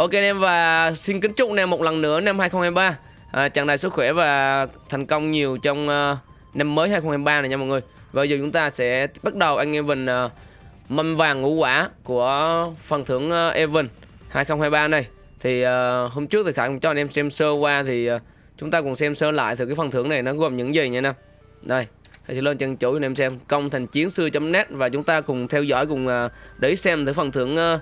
Ok anh em và xin kính chúc anh em một lần nữa năm 2023 à, Chẳng đầy sức khỏe và thành công nhiều trong uh, năm mới 2023 này nha mọi người. Và giờ chúng ta sẽ bắt đầu anh em mình uh, mâm vàng ngũ quả của phần thưởng uh, Evan 2023 này. Thì uh, hôm trước thì Khải cũng cho anh em xem sơ qua thì uh, chúng ta cùng xem sơ lại thử cái phần thưởng này nó gồm những gì nha anh em Đây Thầy sẽ lên chân chủ cho anh em xem. Công thành chiến sư.net và chúng ta cùng theo dõi cùng uh, để xem thử phần thưởng uh,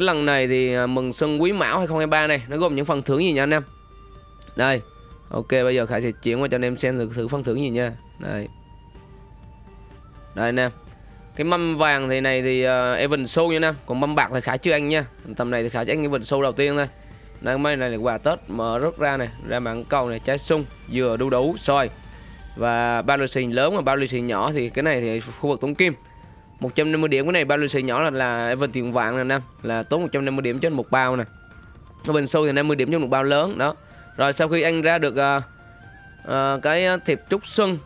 cái lần này thì à, mừng xuân quý mão 2023 này nó gồm những phần thưởng gì nha anh em? Đây ok bây giờ khải sẽ chuyển qua cho anh em xem thử, thử phần thưởng gì nha. Đây. Đây anh em cái mâm vàng thì này thì uh, Evan Show nha anh em còn mâm bạc thì khải chưa anh nha. Tầm này thì khải cho anh Evan Show đầu tiên thôi. Đây mấy này là quà Tết mở rớt ra này ra mạng cầu này trái sung dừa đu đủ xoài và bao lì xì lớn và bao lì xì nhỏ thì cái này thì khu vực tống kim. 150 điểm. Cái này bao lì xì nhỏ là là Evan tiền vàng nè nam là tốn 150 điểm trên một bao này ở bên sâu thì 50 điểm trên một bao lớn đó. Rồi sau khi anh ra được uh, uh, cái thiệp trúc xuân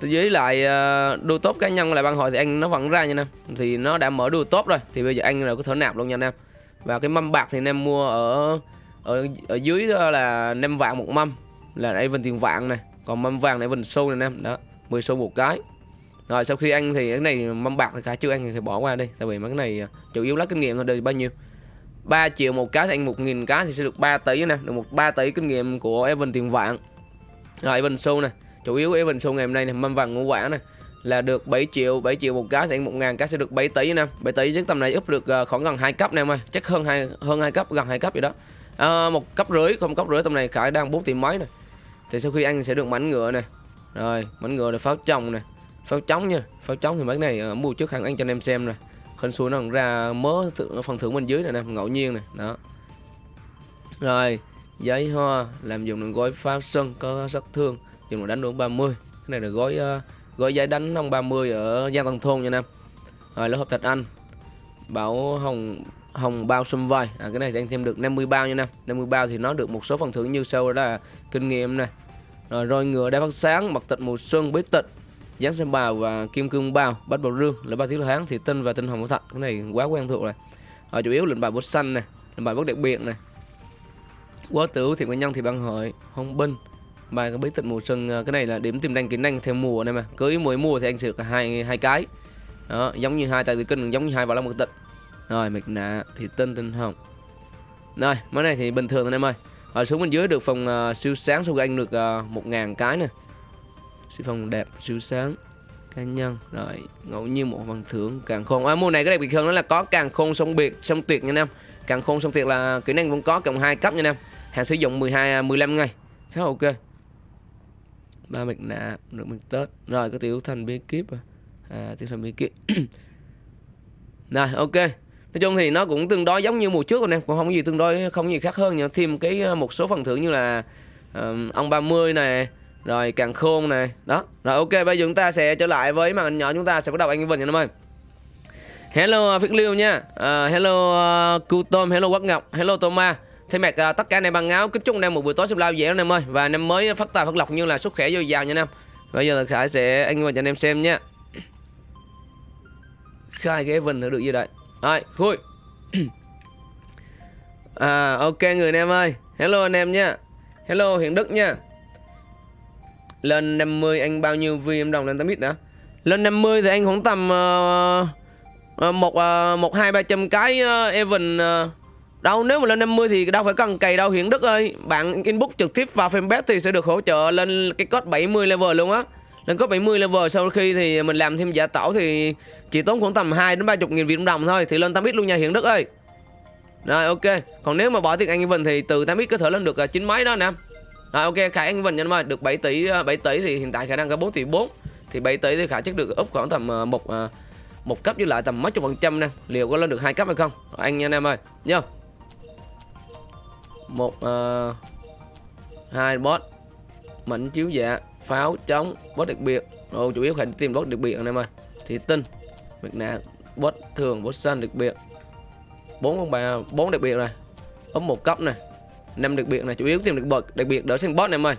dưới lại ờ, uh, đua tốt cá nhân lại ban hội thì anh nó vẫn ra nha em thì nó đã mở đua tốt rồi thì bây giờ anh là có thể nạp luôn nha anh em và cái mâm bạc thì anh em mua ở ở ở dưới là 5 vạn một mâm là Evan tiền vàng này còn mâm vàng này Evan sâu này anh em đó. 10 xu một cái rồi sau khi ăn thì cái này mâm bạc thì cả chưa ăn thì bỏ qua đi. Tại vì mấy cái này à, chủ yếu lấy kinh nghiệm thôi được bao nhiêu? 3 triệu một cá thì ăn 1 nghìn cá thì sẽ được 3 tỷ nè. Được một 3 tỷ kinh nghiệm của Evan tiền vạn. Rồi Evan Su nè. Chủ yếu Evan Su ngày hôm nay này mâm vàng ngũ quả này là được 7 triệu 7 triệu một cá thì ăn 1 ngàn cá sẽ được 7 tỷ nè. 7 tỷ chứ tầm này úp được à, khoảng gần 2 cấp nè em ơi. Chắc hơn hai hơn hai cấp gần hai cấp vậy đó. À, một cấp rưỡi không cấp rưỡi tầm này khải đang 4 tỷ mấy này thì sau khi ăn sẽ được mảnh ngựa nè. Rồi mảnh ngựa là pháo trồng nè pháo trống nha pháo trống thì mấy này uh, mua trước hàng anh cho anh em xem nè. Hình xui nó ra mớ phần thưởng bên dưới này nè ngẫu nhiên này đó. Rồi giấy hoa làm dùng được gói pháo sân có sát thương dùng để đánh được 30 cái này là gói uh, gói giấy đánh năm 30 ở Giang Tân Thôn nha em. Rồi lớp hợp thạch anh bảo hồng hồng bao xâm vai. À, cái này thì anh thêm được 50 bao nha Nam 50 bao thì nó được một số phần thưởng như sau đó là kinh nghiệm này rồi roi ngựa đá phát sáng mặt tịch mùa xuân bí tịch. Giáng xem bào và kim cương bào bắt bầu rương là ba thiếu hán thì tinh và tinh hồng thật cái này quá quen thuộc rồi. Ở chủ yếu lệnh bài bút xanh này lệnh bài bút đặc biệt này. Quá tử thì nguyên nhân thì băng hội hông binh. Bài cái bí tịch mùa xuân ờ, cái này là điểm tìm đăng kỹ năng theo mùa này mà. Cứ mỗi mùa thì anh sửa hai hai cái. Đó giống như hai tài tử kinh giống như hai vào long một tịch. Rồi mịch nạ thì tinh tinh hồng. Rồi món này thì bình thường thôi em ơi. Ở xuống bên dưới được phòng uh, siêu sáng số anh được uh, một ngàn cái nè siêu phong đẹp siêu sáng. Cá nhân rồi ngẫu nhiên một phần thưởng càng khôn. À, mùa này cái đặc biệt hơn đó là có càng khôn sông biệt sông tuyệt nha em càng khôn sông tuyệt là kỹ năng vẫn có cộng hai cấp nha em hàng sử dụng 12 15 à, ngày. Khá ok. Ba mạch nạ được mạch tết. Rồi có tiểu thành bí kíp à. à, tiểu thành bí kíp. Rồi ok. Nói chung thì nó cũng tương đối giống như mùa trước rồi em cũng không có gì tương đối không có gì khác hơn nhưng thêm cái à, một số phần thưởng như là um, ông 30 này rồi càng khôn này Đó Rồi ok bây giờ chúng ta sẽ trở lại với màn hình nhỏ chúng ta sẽ bắt đầu anh Vinh nha em ơi. Hello à, Phước Liêu nha. Uh, Hello à, uh, Cu Tôm Hello Quắc Ngọc Hello Toma Thay mặt uh, tất cả anh em bằng áo kính chúc anh em một buổi tối xem lao dễ anh em ơi. Và năm mới phát tài phát lộc như là sức khỏe dồi dào nha anh em. Bây giờ là Khải sẽ anh Vinh cho anh em xem nha. Khai cái Vinh thử được gì đấy Rồi khui. À ok người anh em ơi. Hello anh em nha. Hello Hiền Đức nha lên 50 anh bao nhiêu VM đồng lên 8 ít đã Lên 50 thì anh khoảng tầm uh, uh, một uh, một hai ba trăm cái uh, Evan uh, đâu nếu mà lên 50 thì đâu phải cần cày đâu Hiển Đức ơi. Bạn inbox trực tiếp vào fanpage thì sẽ được hỗ trợ lên cái code 70 level luôn á. Lên code 70 level sau khi thì mình làm thêm giả tổ thì chỉ tốn khoảng tầm 2 đến 30 nghìn Việt đồng thôi thì lên 8 ít luôn nha Hiển Đức ơi. Rồi ok. Còn nếu mà bỏ tiền anh Evan thì từ 8x có thể lên được chín mấy đó nè rồi ok Khải anh Vinh nha em được 7 tỷ ờ, 7 tỷ thì hiện tại khả năng có 4 tỷ 4. Thì 7 tỷ thì Khải chắc được up khoảng tầm ờ, một ờ, một cấp với lại tầm mấy chục phần trăm nè. Liệu có lên được hai cấp hay không? Anh nha anh em ơi. Nhá. Một uh, hai boss mảnh chiếu dạ, pháo chống, boss đặc biệt. Ồ chủ yếu phải tìm boss đặc biệt anh em ơi. Thì tinh, việc nạ, boss thường, boss xanh đặc biệt. bốn con bà bốn đặc biệt này. Úp một cấp này năm đặc biệt là chủ yếu tìm được bậc đặc biệt đỡ sang boss em ơi.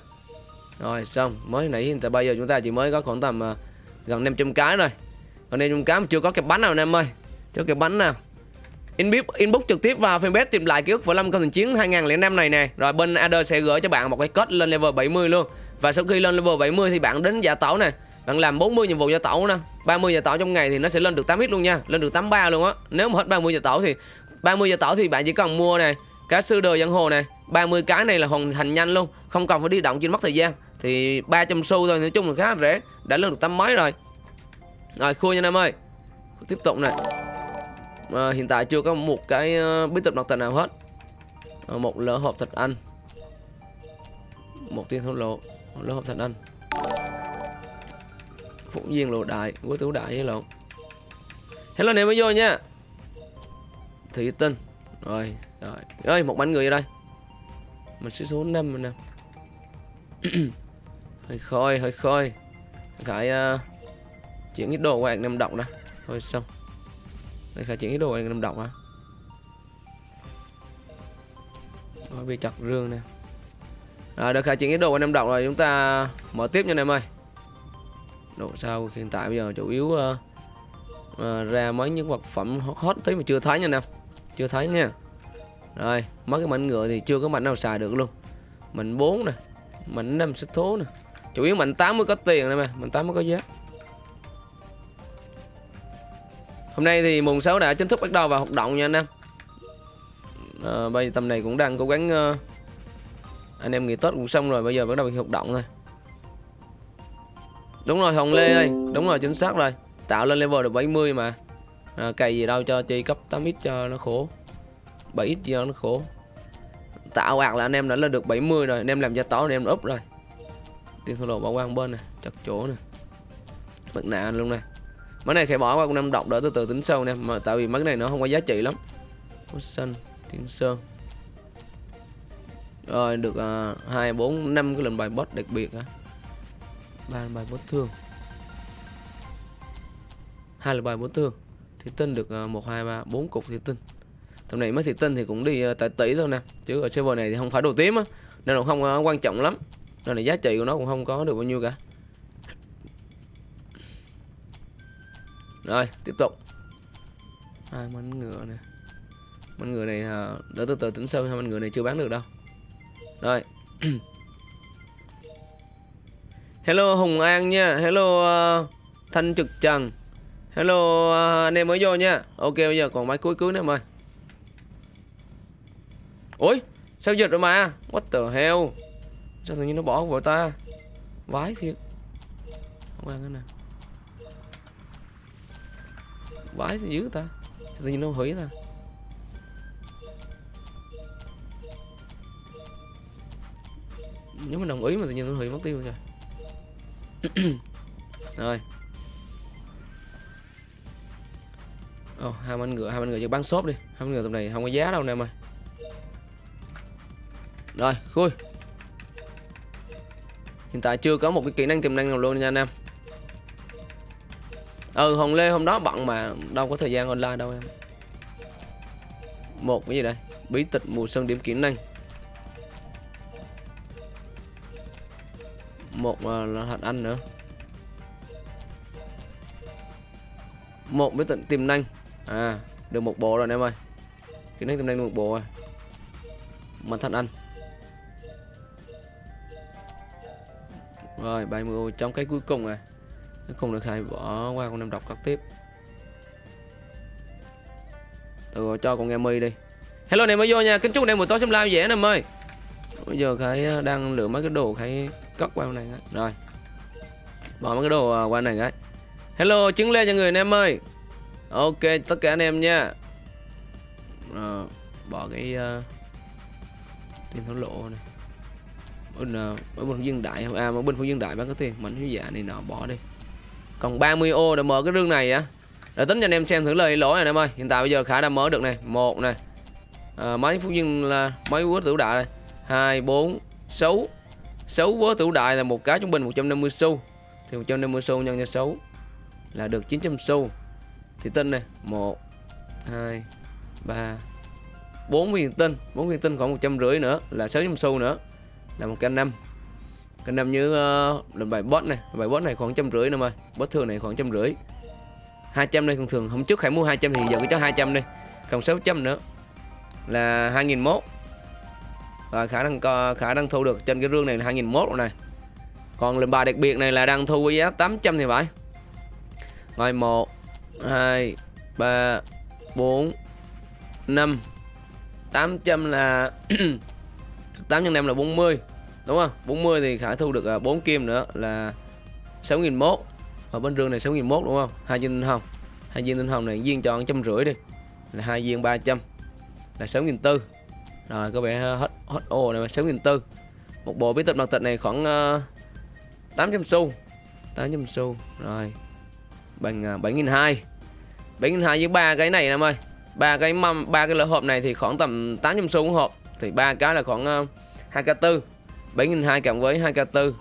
Rồi xong mới nãy hiện tại bây giờ chúng ta chỉ mới có khoảng tầm uh, gần 500 cái rồi còn đây chúng cái mà chưa có cái bánh nào em ơi. Chưa cái bánh nào. Inbox inbox trực tiếp vào fanpage tìm lại ký ức võ lâm công thành chiến 2005 này nè. Rồi bên AD sẽ gửi cho bạn một cái code lên level 70 luôn. Và sau khi lên level 70 thì bạn đến giả tẩu này bạn làm 40 nhiệm vụ giả tẩu nè. 30 giả tẩu trong ngày thì nó sẽ lên được 8 hit luôn nha. Lên được 83 luôn á. Nếu mà hết 30 giả tẩu thì 30 giờ tẩu thì bạn chỉ cần mua này cá sư đồ giang hồ này 30 cái này là hoàn thành nhanh luôn không cần phải đi động trên mất thời gian. Thì 300 xu thôi nói chung là khá là rẻ đã lên được tấm mấy rồi. Rồi khui nha em ơi. Tiếp tục này à, ờ, hiện tại chưa có một cái uh, bí tịch đặc tình nào hết. À, một lỡ hộp thịt anh. Một tiên thổ lộ một lỡ hộp thịt anh. Phụng viên lộ đại của tứ đại với lộn hello này mới vô nha. Thủy tinh. Rồi rồi. Ơi một bánh người ở đây mình sẽ số 5 rồi nè. Hơi khôi hơi khôi. Khải uh, à, chuyển ít đồ qua năm động đó thôi xong. Đây khải chuyển ít đồ qua năm động á rồi bị chặt rương nè. Rồi được khải chuyển ít đồ qua năm động rồi. Chúng ta mở tiếp nha em ơi. Độ sao hiện tại bây giờ chủ yếu uh, uh, ra mấy những vật phẩm hot, hot tí mà chưa thấy nha em. Chưa thấy nha rồi mất cái mảnh ngựa thì chưa có mảnh nào xài được luôn. Mảnh 4 nè mảnh 5 xích thố nè. Chủ yếu mảnh 8 mới có tiền này mà mảnh 8 mới có giá. Hôm nay thì mùng 6 đã chính thức bắt đầu vào hoạt động nha anh em. À, bây giờ tầm này cũng đang cố gắng uh, anh em nghỉ tết cũng xong rồi bây giờ bắt đầu hoạt động thôi. Đúng rồi hồng lê ơi đúng rồi chính xác rồi. Tạo lên level được 70 mà. À, cày gì đâu cho chi cấp 8 ít cho nó khổ. 7 ít cho nó khổ. Tạo ạc là anh em đã lên được 70 rồi anh em làm gia tỏ anh em úp rồi. Tiền thua lộ bỏ qua bên này chặt chỗ này. Mặt nạ luôn này. Mấy này phải bỏ qua con năm độc đỡ từ từ tính sâu nè mà tại vì mấy này nó không có giá trị lắm. Có xanh thiên sơn. Rồi được à, hai bốn năm cái lần bài boss đặc biệt á ba bài boss thương. Hai lần bài boss thương. Thì tinh được à, một hai ba bốn cục thì tinh tầm này mới thị tinh thì cũng đi ờ, tại tỷ thôi nè. Chứ ở server này thì không phải đồ tím á nên là không ờ, quan trọng lắm. Nên là giá trị của nó cũng không có được bao nhiêu cả. Rồi tiếp tục. Hai mảnh ngựa nè. Mảnh ngựa này ờ, đỡ từ từ tính sâu hai mảnh ngựa này chưa bán được đâu. Rồi. Hello hùng an nha. Hello uh, thanh trực trần. Hello uh, anh em mới vô nha. Ok bây giờ còn máy cuối cuối nữa mời. Ôi sao giật rồi mà? What the hell? Sao tự nhiên nó bỏ vào ta? Vái thiệt. Không ăn cái này vái sao dữ ta? Sao tự nhiên nó hủy ta? Nếu mà đồng ý mà tự nhiên nó hủy mất tiêu rồi. Rồi. Ồ, oh, hai anh ngựa, hai anh ngựa cho bán shop đi. Hai anh ngựa tầm này không có giá đâu nè em ơi. Rồi, khui. Hiện tại chưa có một cái kỹ năng tiềm năng nào luôn nha anh em. Ừ, Hồng Lê hôm đó bận mà đâu có thời gian online đâu em. Một cái gì đây? Bí tịch mùa xuân điểm kỹ năng. Một à, là hạt anh nữa. Một bí tịch tiềm năng. À, được một bộ rồi anh em ơi. Kỹ năng tiềm năng được một bộ rồi. Mặt thật anh. Rồi 30 trong cái cuối cùng này không được hai bỏ qua con năm đọc cắt tiếp. Từ cho con em mi đi. Hello này mới vô nha. Kính chúc anh em buổi tối xem live dễ nè em ơi Bây giờ thấy à, đang lựa mấy cái đồ thấy cất qua này Rồi. Bỏ mấy cái đồ à, qua này cái. Hello chứng lên cho người anh em ơi Ok tất cả anh em nha. Rồi, Bỏ cái uh, Tiền thổ lộ này bên ở bên dân đại à mà bên phụ dân đại bán có tiền. Mảnh hiếu dạ này nọ bỏ đi. Còn 30 ô để mở cái rương này á. Để tính cho anh em xem thử lời lỗi này em ơi. Hiện tại bây giờ khả đã mở được này. Một này. À, mấy phú dân là mấy quốc tử đại? Này hai bốn sáu. Sáu vớ tử đại là một cái trung bình 150 xu. Thì 150 xu nhân cho 6 là được 900 xu. Thì tinh này một hai ba bốn viên tinh. 4 viên tinh khoảng một trăm rưỡi nữa là 600 xu nữa là một canh năm. Canh năm như ờ, uh, là bài bot này. Bài bot này khoảng trăm rưỡi nữa mà bot thường này khoảng trăm rưỡi. 200 đây thường thường hôm trước phải mua 200 thì giờ cứ cho 200 đi. Còn 600 nữa là 2001 rồi khả năng co khả năng thu được trên cái rương này là 2001 rồi này. Còn lệnh bài đặc biệt này là đang thu với giá 800 thì phải. Rồi 1 2 3 4 5 800 là 8 x 5 là 40 đúng không? 40 thì Khải thu được à, 4 kim nữa là 6.001 ở bên rương này 6.001 đúng không? Hai viên tinh hồng. Hai viên tinh hồng này viên cho trăm rưỡi đi. Là hai viên 300 là 6.400 rồi có vẻ hết hết ô này 6.400 một bộ bí tịch mặt tịch này khoảng ờ, uh, 800 xu 800 xu. Rồi bằng uh, 7.200 7.200 với ba cái này em ơi. Ba cái mâm ba cái lỡ hộp này thì khoảng tầm 800 xu một hộp. Thì ba cái là khoảng uh, 2k4 7.200 cộng với 2k4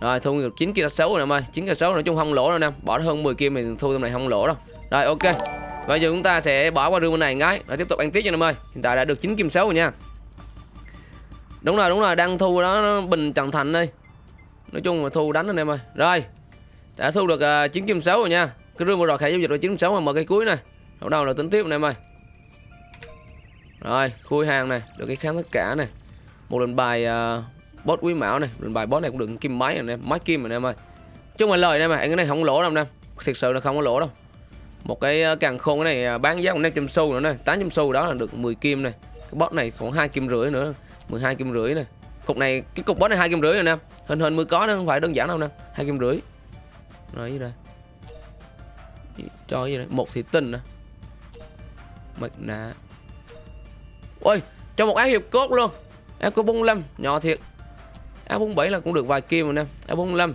rồi thu được 9 k 6 rồi em ơi. 9 k 6 nói chung không lỗ đâu em bỏ hơn 10 kim mình thu tầm này không lỗ đâu. Rồi ok. Bây giờ chúng ta sẽ bỏ qua rương bên này ngay rồi tiếp tục ăn tiếp cho em ơi. Hiện tại đã được 9 kim 6 rồi nha. Đúng rồi đúng rồi. Đang thu đó bình trần thành đây. Nói chung là thu đánh anh em ơi. Rồi đã thu được à, uh, 9 kim 6 rồi nha. Cái rương vừa rồi khả giao dịch là 9 kim 6 mà mở cái cuối này. Đầu đầu là tính tiếp anh em ơi. Rồi khui hàng này. Được cái kháng tất cả này một lần bài à, uh, boss quý mão này lần bài boss này cũng được kim máy này, em máy kim này em ơi. Chung là lời này mà anh cái này không lỗ đâu em thực sự là không có lỗ đâu. Một cái à, càng khôn cái này à, bán giá còn 500 xu nữa này 800 xu đó là được 10 kim này cái boss này khoảng hai kim rưỡi nữa 12 kim rưỡi này cục này cái cục boss này hai kim rưỡi rồi nè. Hình hình mới có nó không phải đơn giản đâu nè hai kim rưỡi. Rồi gì đây? Cho gì đây? Một thị tinh nè. Mặt nạ ôi cho một áo hiệp cốt luôn áo có 45 nhỏ thiệt. E áo 47 là cũng được vài kim rồi nè e áo 45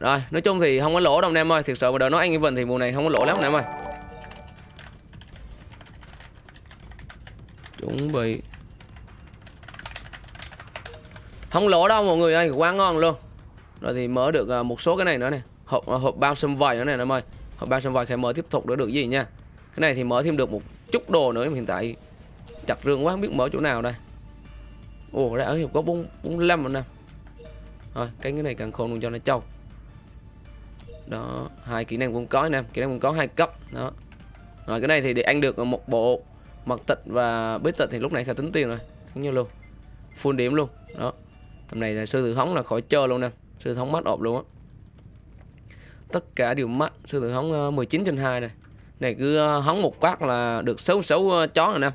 rồi, nói chung thì không có lỗ đâu anh em ơi, thiệt sự mà đợi nói anh even thì mùa này không có lỗ lắm anh em ơi. Chuẩn bị. Không lỗ đâu mọi người ơi, quá ngon luôn. Rồi thì mở được à, một số cái này nữa này hộp à, hộp bao sâm vầy nữa này em ơi. Hộp bao sâm vầy phải mở tiếp tục nữa được gì nha. Cái này thì mở thêm được một chút đồ nữa hiện tại chặt rương quá không biết mở chỗ nào đây. Ồ đây ở hiệp có bốn bốn năm rồi nè. Rồi cái cái này càng khôn luôn cho nó trâu. Đó hai kỹ năng cũng có nè kỹ năng cũng có hai cấp đó. Rồi cái này thì để ăn được một bộ mật tịch và bế tịch thì lúc này phải tính tiền rồi thấy như luôn. Full điểm luôn đó. Tầm này là sư tử hóng là khỏi chơi luôn nè sư tử hóng mắt ộp luôn á. Tất cả đều mắt sư tử hóng ờ, 19 trên 2 này. Này cứ ờ, hóng một phát là được xấu xấu ờ, chó rồi nè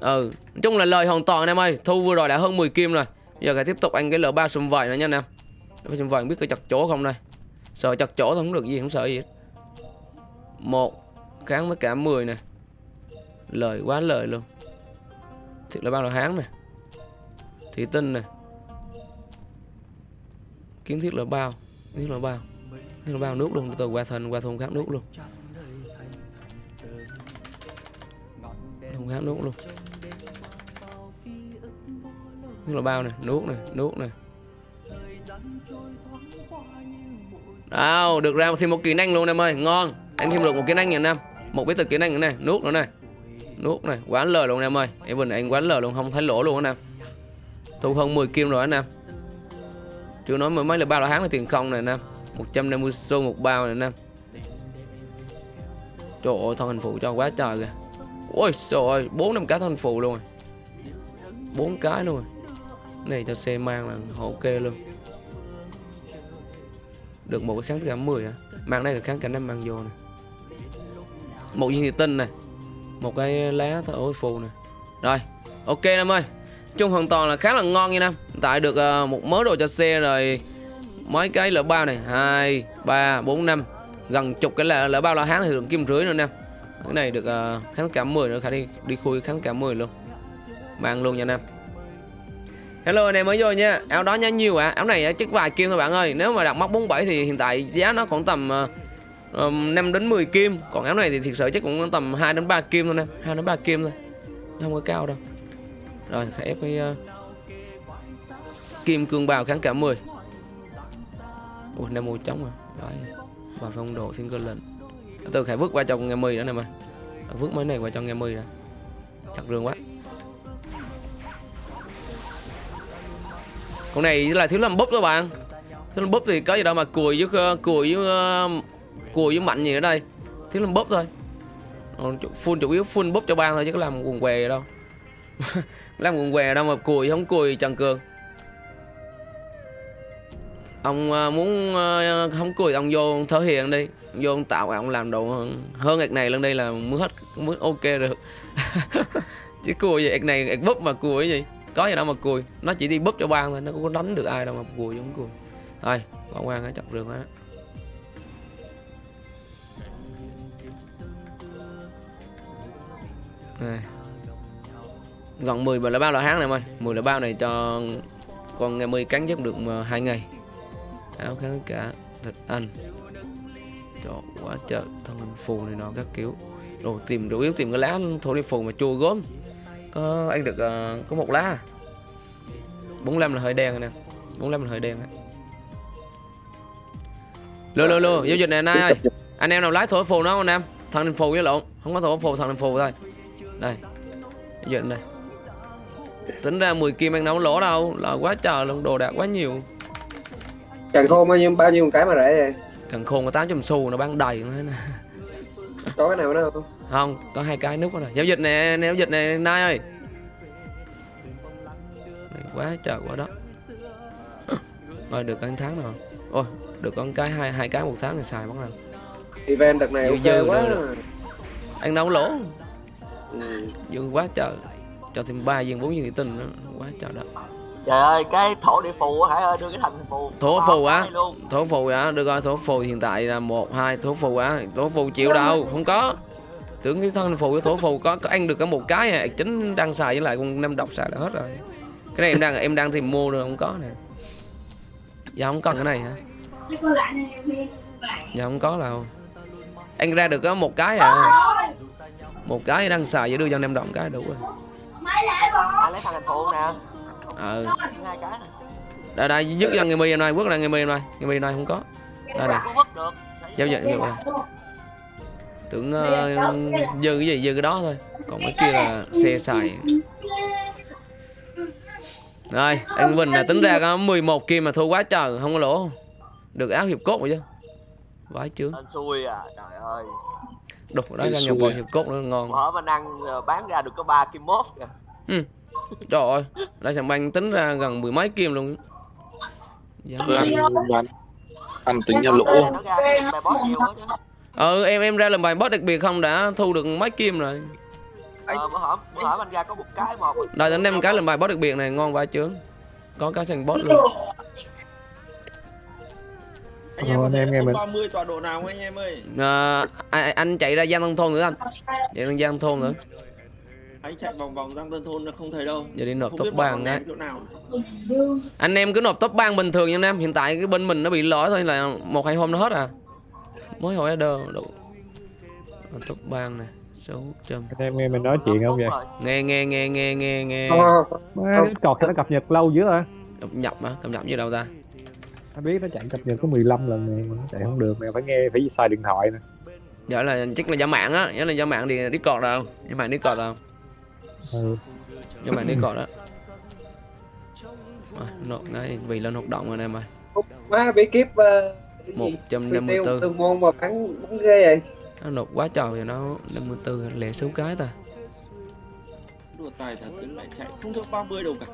ừ nói chung là lời hoàn toàn anh em ơi. Thu vừa rồi đã hơn 10 kim rồi. Giờ phải tiếp tục anh cái L3 sum vải nữa nha anh em. Sum vải biết có chặt chỗ không đây. Sợ chặt chỗ không được gì, không sợ gì hết. Một, kháng tất cả 10 nè. Lời quá lời luôn. Thiệt là bao là hán nè. Thủy tinh nè. Kiến thiết là bao, kiến thiết là bao. Kiến thiết là bao nước luôn, từ qua thần qua thùng khác nước luôn. Không khác nước luôn nước là bao này nước này nước này Đâu, được ra thêm một kỹ năng luôn em ơi, ngon. Anh thêm được một kỹ năng nha năm. Một bí tịch kỹ năng nữa này, nuốt nữa này. Nuốt này, quán lời luôn em ơi. Em bình anh quán lời luôn không thấy lỗ luôn anh em. Thu hơn 10 kim rồi anh em. Chưa nói mấy mấy là bao là tháng là tiền không này anh em. 150 xu một bao này anh em. Trời ơi, thân hình phụ cho quá trời kìa. Ôi trời ơi, 4 năm cá thân phụ luôn à. rồi. 4 cái luôn rồi. Này cho xe mang là ok luôn. Được một cái kháng tất cả 10 à mang đây là kháng cả năm mang vô này một viên thị tinh này một cái lá thổi phù này rồi ok năm ơi. Chung hoàn toàn là khá là ngon nha nam. Tại được uh, một mớ đồ cho xe rồi. Mấy cái lỡ bao này. Hai ba bốn năm. Gần chục cái là lỡ bao la hán thì được kim rưỡi nữa nè cái này được uh, kháng cả 10 nữa. Khả đi đi khui kháng cả 10 luôn. Mang luôn nha nam. Hello anh em mới vô nha. Áo đó nhá nhiều ạ. À. Áo này chắc vài kim thôi bạn ơi. Nếu mà đặt móc 47 thì hiện tại giá nó khoảng tầm ờ, uh, 5 đến 10 kim. Còn áo này thì thiệt sự chắc cũng tầm 2 đến 3 kim thôi nè. 2 đến 3 kim thôi. Không có cao đâu. Rồi ép cái uh, Kim cương bào kháng cả 10 Ui, nem mùi trống à? Đấy Và phong độ single lên Từ khải vứt qua cho nghe 10 nữa nè mà. Vứt mấy này qua cho nghe 10 nè. Chặt rương quá. Con này là thiếu làm búp các bạn. Thiếu làm búp thì có gì đâu mà cùi với ờ, cùi với uh, cùi với mạnh gì ở đây. Thiếu làm búp thôi. Chủ- full chủ yếu full búp cho ban thôi chứ có làm quần què đâu. Làm quần què đâu mà cùi không cùi Trần Cường. Ông ờ, muốn không cùi ông vô thể hiện đi. Ông vô ông tạo ông làm đồ hơn, hơn ạc này lên đây là mới hết mới ok được chứ cùi gì ạc này ạc búp mà cùi gì? Có gì đâu mà cùi nó chỉ đi búp cho ban thôi, nó cũng có đánh được ai đâu mà cùi giống cùi thôi, bỏ qua cái chọc rừng á. Này. Gần 10 là bao là tháng này em ơi 10 là bao này cho con ngày 10 cắn giúp được mà hai ngày. Áo kháng cả thịt anh. Cho quá trời thân phù này nó các kiểu. Đồ tìm đủ yếu tìm cái lá thổ đi phù mà chua gốm có ăn được ờ, có một lá à. 45 là hơi đen rồi nè. 45 là hơi đen á. Lô lô lô giao dịch này anh ơi. Anh em nào lái thổi phù nó anh em? Thằng đình phù với lộn. Không có thổi phù thằng đình phù thôi. Đây. Giao dịch đây tính ra 10 kim đâu có lỗ đâu. Là quá trời luôn đồ đạc quá nhiều. Càng khô bao nhiêu bao nhiêu cái mà rẻ vậy? cần khôn có 800 xu nó bán đầy nè Có cái nào nữa không? Không có hai cái nút này giao dịch nè giao dịch nè nai ơi. Này quá trời quá đó rồi được ăn tháng nào. Ôi được con cái hai hai cái một tháng thì xài bắt đầu. Event đợt này Dư ok dư quá. rồi. đâu có lỗ. Ừ. dư quá trời. Cho thêm ba viên bốn viên thị tinh nữa. Quá trời đó Trời ơi, cái thổ địa phù ơi, đưa cái thành phù. Thổ phù á? Thổ phù á? Được rồi thổ phù hiện tại là một hai thổ phù á? Thổ phù chịu đâu? Không có tưởng cái thân phù với thổ phù có, có ăn được cả một cái à. Chính đang xài với lại con năm độc xài là hết rồi. Cái này em đang em đang tìm mua rồi không có nè. Giờ không cần cái này hả? Giờ không có đâu. Anh ra được có một cái à. Một cái đang xài với đưa cho năm đồng cái đủ rồi. Lấy thằng nè. ờ Hai cái nè. đây đây dứt ra người mi em này quất ra người mi em này người mi này không có đây này được. giao dịch giao dịch tưởng uh, dư cái gì dư cái đó thôi còn cái kia là xe xài rồi anh Vinh là tính ra có 11 kim mà thua quá trời không có lỗ được áo hiệp cốt rồi chứ vãi chướng Anh xui à, trời ơi. đục đó ra nhập vào hiệp cốt nữa ngon Bữa mình ăn ờ, bán ra được có 3 kim mốt kìa. trời ơi lại sàn banh tính ra gần mười mấy kim luôn Dám Ừ, ăn. anh anh anh tính ra lỗ Nó ừ em em ra làm bài boss đặc biệt không đã thu được mấy kim rồi Ờ, bữa hổm, bữa hổm anh ra có một cái một. đây đến em cái làm bài boss đặc biệt này ngon vãi chướng có cái sàn boss luôn Anh em Ờ, anh em nghe mình. 30 tọa độ nào không anh em ơi? à, anh, chạy ra Giang Tân Thôn nữa anh chạy ra Giang Thôn nữa Anh chạy vòng vòng Giang Tân Thôn là không thấy đâu. giờ đi nộp Không top biết ba bọn ngay ném chỗ nào. anh em cứ nộp top ban bình thường nha anh em hiện tại cái bên mình nó bị lỗi thôi là một hai hôm nó hết à mới hồi order đủ top ban này số trăm anh em nghe mình nói chuyện không vậy? Nghe nghe nghe nghe nghe nghe. Ờ, cọt nó cập nhật lâu dữ rồi cập nhập á cập nhập gì đâu ta? Anh biết nó chạy cập nhật có 15 lần này mà nó chạy không được mày phải nghe phải xài điện thoại nè. Giờ là chắc là giả mạng á nhớ là giả mạng thì discord đâu. Giả mạng discord đâu. Ừ. giả mạng discord đó à, nộp ngay vì lên hoạt động rồi em ơi má bí kíp uh, cái một gì? trăm Phi năm mươi tiêu bốn tương môn mà bắn bắn ghê vậy. nó nộp quá trời rồi nó 54 lẻ số cái ta Đùa tài thật tính lại chạy không được 30 đâu cả.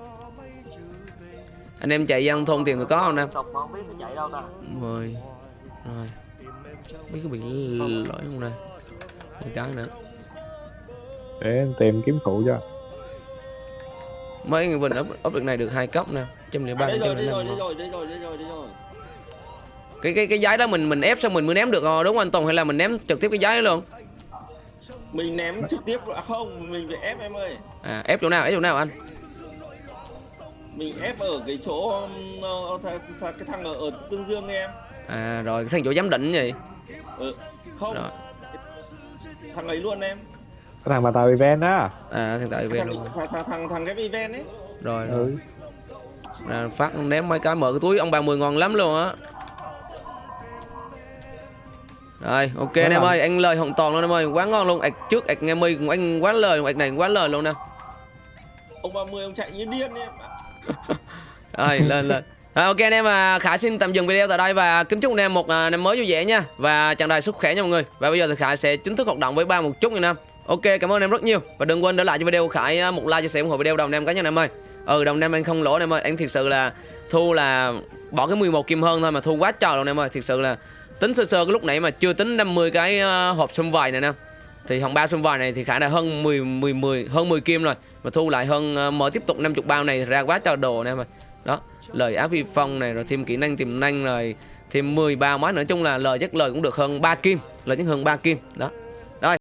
anh em chạy Giang Thôn tiền người có không em Tục mà không biết nó chạy đâu ta. 10 rồi biết có bị lỗi không đây một cái nữa để em tìm kiếm phụ cho mấy người bình ấp ấp được này được hai cấp nè trăm lẻ ba À, trăm lẻ năm đây rồi, đây rồi, đây rồi, đây rồi. Cái cái cái giấy đó mình mình ép xong mình mới ném được rồi đúng không anh Tùng hay là mình ném trực tiếp cái giấy đó luôn Mình ném trực tiếp à, không, mình phải ép em ơi. à ép chỗ nào ép chỗ nào anh Mình ép ở cái chỗ um, ờ, th th cái thằng ở, ở Tương Dương em. à rồi cái thằng chỗ giám định gì Ừ. Không, rồi thằng ấy luôn em. cái thằng mà tàu event á à thằng tại về Thằng luôn thằng thằng thằng, thằng ghép event ấy. rồi rồi ừ. à, phát ném mấy cái mở cái túi ông bà mười ngon lắm luôn á rồi ok anh em ơi anh lời hoàn toàn luôn em ơi. Quá ngon luôn. Ạch trước ạch nghe mi cũng anh quá lời ạch này quá lời luôn nè. Ông 30 ông chạy như điên em. ạ. rồi lên lên. À, ok anh em và Khải xin tạm dừng video tại đây và kính chúc anh em một à, năm mới vui vẻ nha. Và chào đời sức khỏe nha mọi người. Và bây giờ thì Khải sẽ chính thức hoạt động với ba một chút nha anh em. Ok cảm ơn anh em rất nhiều. Và đừng quên để lại cho video của Khải à, một like chia sẻ ủng hộ video đồng em cá nhân em ơi. Ừ đồng em anh không lỗ anh em ơi. Anh thiệt sự là thu là bỏ cái 11 kim hơn thôi mà thu quá trời luôn em ơi. Thiệt sự là tính sơ sơ, cái lúc nãy mà chưa tính 50 cái ờ, hộp xung vầy này nè. Thì hồng bao xung vầy này thì khả đã hơn 10 10 10 hơn 10 kim rồi. Mà thu lại hơn ờ, mở tiếp tục 50 bao này ra quá trời đồ nè mà. Đó, lời áo vi phong này, rồi thêm kỹ năng tiềm năng rồi, thêm 10 bao mới nữa chung là lời chắc lời cũng được hơn 3 kim, lời chắc hơn 3 kim. Đó.